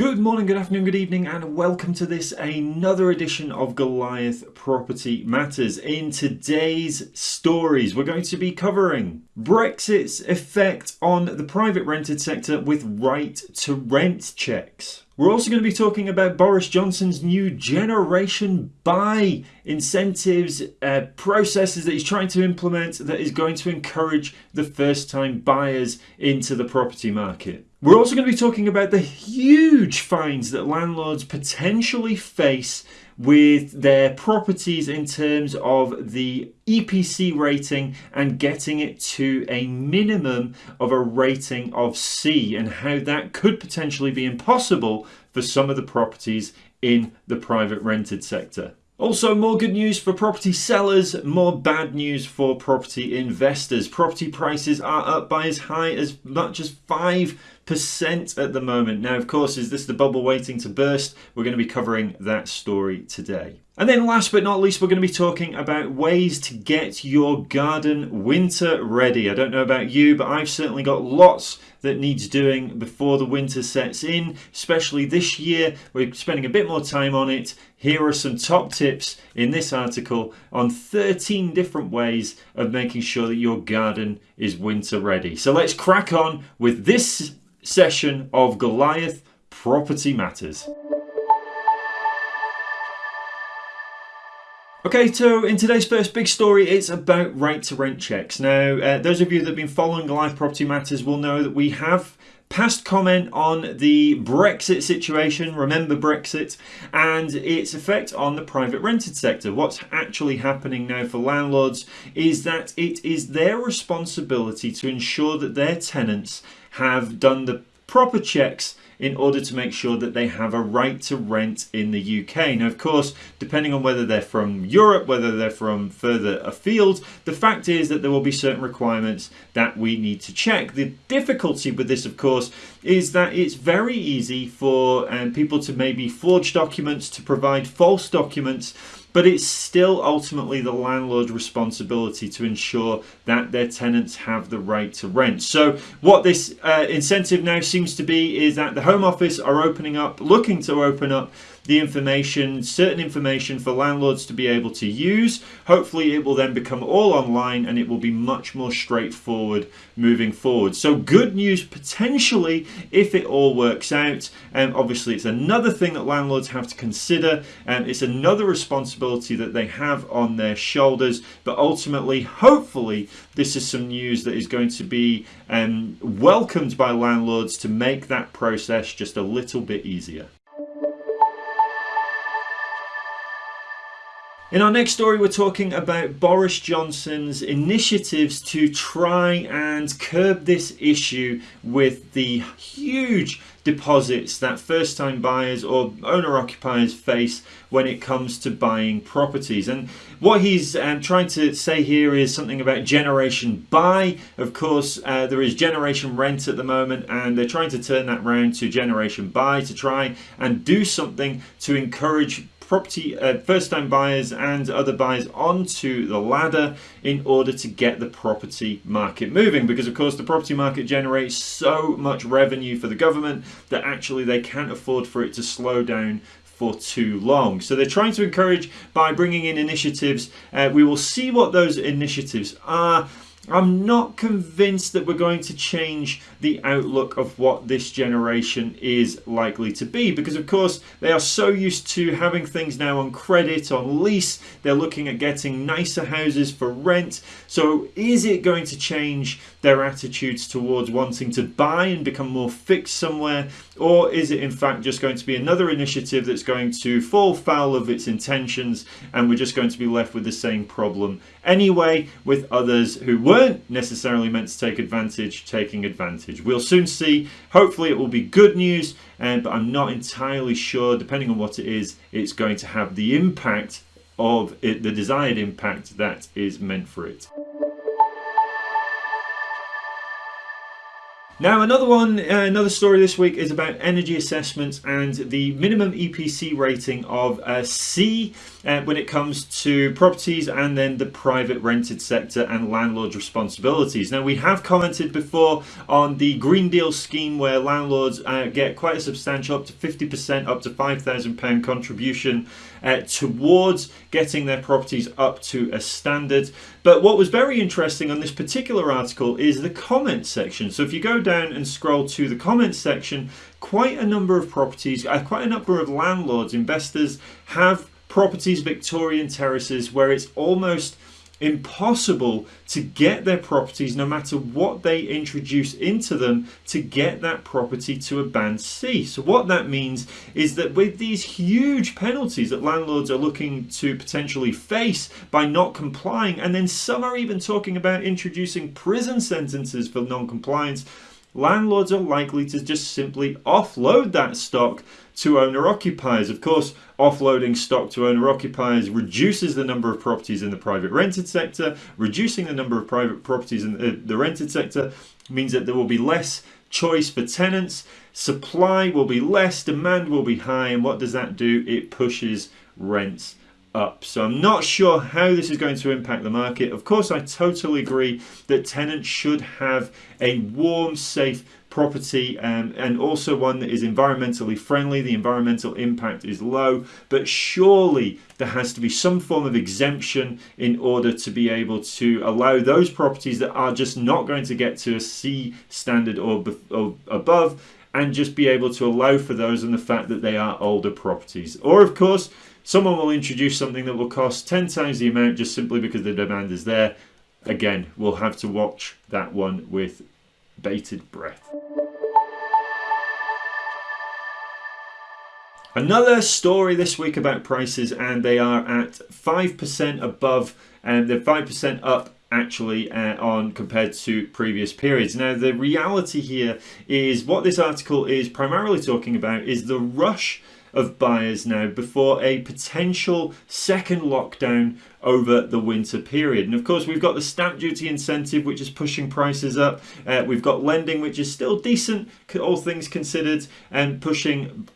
Good morning, good afternoon, good evening, and welcome to this another edition of Goliath Property Matters. In today's stories, we're going to be covering Brexit's effect on the private rented sector with right to rent checks. We're also going to be talking about Boris Johnson's new generation buy incentives uh, processes that he's trying to implement that is going to encourage the first time buyers into the property market. We're also going to be talking about the huge fines that landlords potentially face with their properties in terms of the EPC rating and getting it to a minimum of a rating of C and how that could potentially be impossible for some of the properties in the private rented sector. Also, more good news for property sellers, more bad news for property investors. Property prices are up by as high as much as 5% at the moment. Now, of course, is this the bubble waiting to burst? We're going to be covering that story today. And then last but not least, we're going to be talking about ways to get your garden winter ready. I don't know about you, but I've certainly got lots that needs doing before the winter sets in, especially this year. We're spending a bit more time on it. Here are some top tips in this article on 13 different ways of making sure that your garden is winter ready. So let's crack on with this session of Goliath Property Matters. Okay, so in today's first big story, it's about right to rent checks. Now, uh, those of you that have been following Live Property Matters will know that we have passed comment on the Brexit situation, remember Brexit, and its effect on the private rented sector. What's actually happening now for landlords is that it is their responsibility to ensure that their tenants have done the proper checks in order to make sure that they have a right to rent in the UK. Now, of course, depending on whether they're from Europe, whether they're from further afield, the fact is that there will be certain requirements that we need to check. The difficulty with this, of course, is that it's very easy for um, people to maybe forge documents, to provide false documents, but it's still ultimately the landlord's responsibility to ensure that their tenants have the right to rent. So what this uh, incentive now seems to be is that the Home Office are opening up, looking to open up the information, certain information for landlords to be able to use. Hopefully it will then become all online and it will be much more straightforward moving forward. So good news potentially if it all works out. And obviously it's another thing that landlords have to consider and it's another responsibility that they have on their shoulders. But ultimately, hopefully, this is some news that is going to be um, welcomed by landlords to make that process just a little bit easier. In our next story, we're talking about Boris Johnson's initiatives to try and curb this issue with the huge deposits that first time buyers or owner occupiers face when it comes to buying properties. And what he's um, trying to say here is something about generation buy. Of course, uh, there is generation rent at the moment, and they're trying to turn that round to generation buy to try and do something to encourage property uh, first time buyers and other buyers onto the ladder in order to get the property market moving because of course the property market generates so much revenue for the government that actually they can't afford for it to slow down for too long. So they're trying to encourage by bringing in initiatives. Uh, we will see what those initiatives are. I'm not convinced that we're going to change the outlook of what this generation is likely to be because of course they are so used to having things now on credit, on lease, they're looking at getting nicer houses for rent. So is it going to change their attitudes towards wanting to buy and become more fixed somewhere or is it in fact just going to be another initiative that's going to fall foul of its intentions and we're just going to be left with the same problem anyway with others who weren't necessarily meant to take advantage taking advantage. We'll soon see. Hopefully it will be good news, but I'm not entirely sure, depending on what it is, it's going to have the impact of it, the desired impact that is meant for it. Now, another one, uh, another story this week is about energy assessments and the minimum EPC rating of a C uh, when it comes to properties and then the private rented sector and landlords' responsibilities. Now, we have commented before on the Green Deal scheme where landlords uh, get quite a substantial, up to 50%, up to £5,000 contribution uh, towards getting their properties up to a standard. But what was very interesting on this particular article is the comment section. So if you go down and scroll to the comments section, quite a number of properties, uh, quite a number of landlords, investors have properties, Victorian terraces, where it's almost impossible to get their properties no matter what they introduce into them to get that property to a band C. So what that means is that with these huge penalties that landlords are looking to potentially face by not complying and then some are even talking about introducing prison sentences for non-compliance landlords are likely to just simply offload that stock to owner occupiers. Of course, offloading stock to owner occupiers reduces the number of properties in the private rented sector. Reducing the number of private properties in the, the rented sector means that there will be less choice for tenants. Supply will be less, demand will be high, and what does that do? It pushes rents up. So I'm not sure how this is going to impact the market. Of course, I totally agree that tenants should have a warm, safe property um, and also one that is environmentally friendly. The environmental impact is low, but surely there has to be some form of exemption in order to be able to allow those properties that are just not going to get to a C standard or, or above and just be able to allow for those and the fact that they are older properties. Or of course, Someone will introduce something that will cost 10 times the amount just simply because the demand is there. Again, we'll have to watch that one with bated breath. Another story this week about prices, and they are at 5% above, and they're 5% up actually uh, on compared to previous periods. Now, the reality here is what this article is primarily talking about is the rush of buyers now before a potential second lockdown over the winter period. And of course, we've got the stamp duty incentive, which is pushing prices up. Uh, we've got lending, which is still decent, all things considered, and pushing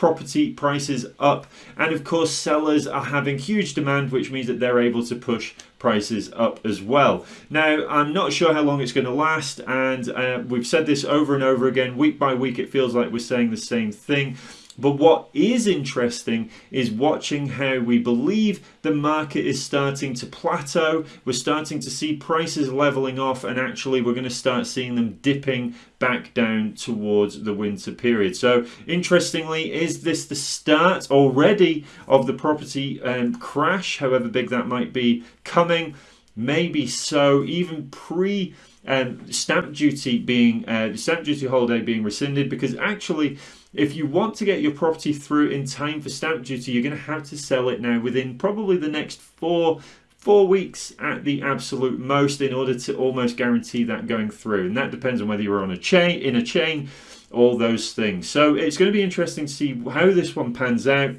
property prices up. And of course, sellers are having huge demand, which means that they're able to push prices up as well. Now, I'm not sure how long it's going to last, and uh, we've said this over and over again. Week by week, it feels like we're saying the same thing. But what is interesting is watching how we believe the market is starting to plateau. We're starting to see prices leveling off and actually we're going to start seeing them dipping back down towards the winter period. So interestingly, is this the start already of the property um, crash, however big that might be, coming? Maybe so, even pre um, stamp duty being uh, stamp duty holiday being rescinded because actually if you want to get your property through in time for stamp duty, you're going to have to sell it now within probably the next four four weeks at the absolute most in order to almost guarantee that going through. And that depends on whether you're on a chain, in a chain, all those things. So it's going to be interesting to see how this one pans out.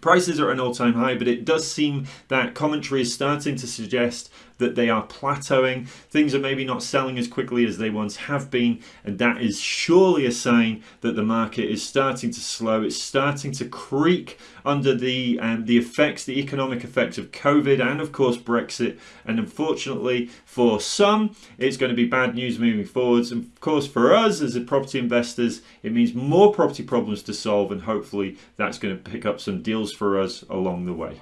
Prices are at an all-time high, but it does seem that commentary is starting to suggest that they are plateauing. Things are maybe not selling as quickly as they once have been, and that is surely a sign that the market is starting to slow. It's starting to creak under the um, the effects, the economic effects of COVID and of course Brexit. And unfortunately for some, it's going to be bad news moving forwards. And of course for us as a property investors, it means more property problems to solve and hopefully that's going to pick up some deals for us along the way.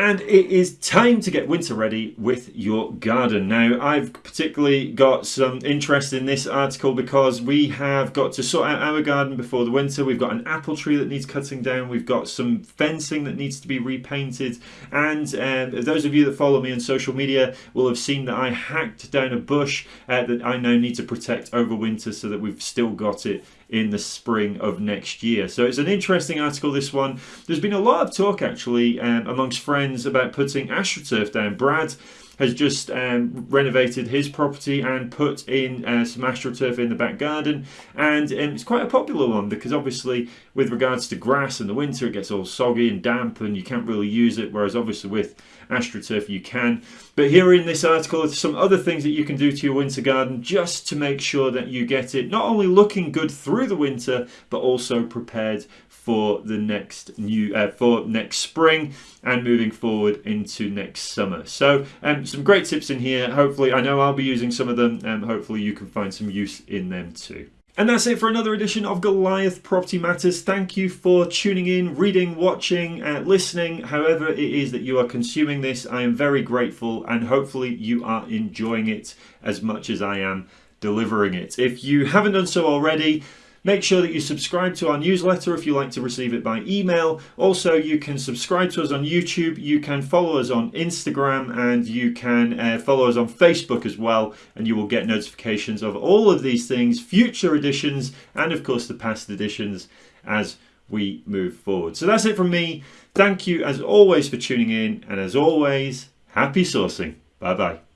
And it is time to get winter ready with your garden. Now, I've particularly got some interest in this article because we have got to sort out our garden before the winter. We've got an apple tree that needs cutting down. We've got some fencing that needs to be repainted. And um, those of you that follow me on social media will have seen that I hacked down a bush uh, that I now need to protect over winter so that we've still got it in the spring of next year. So it's an interesting article, this one. There's been a lot of talk actually um, amongst friends about putting AstroTurf down. Brad has just um, renovated his property and put in uh, some astroturf in the back garden, and um, it's quite a popular one because obviously with regards to grass in the winter it gets all soggy and damp and you can't really use it, whereas obviously with astroturf you can. But here in this article are some other things that you can do to your winter garden just to make sure that you get it not only looking good through the winter but also prepared for the next new uh, for next spring and moving forward into next summer so um, some great tips in here hopefully I know I'll be using some of them and hopefully you can find some use in them too and that's it for another edition of Goliath Property Matters. Thank you for tuning in, reading, watching, uh, listening, however it is that you are consuming this. I am very grateful and hopefully you are enjoying it as much as I am delivering it. If you haven't done so already, Make sure that you subscribe to our newsletter if you like to receive it by email. Also, you can subscribe to us on YouTube, you can follow us on Instagram, and you can uh, follow us on Facebook as well, and you will get notifications of all of these things, future editions, and of course the past editions as we move forward. So that's it from me. Thank you as always for tuning in, and as always, happy sourcing. Bye bye.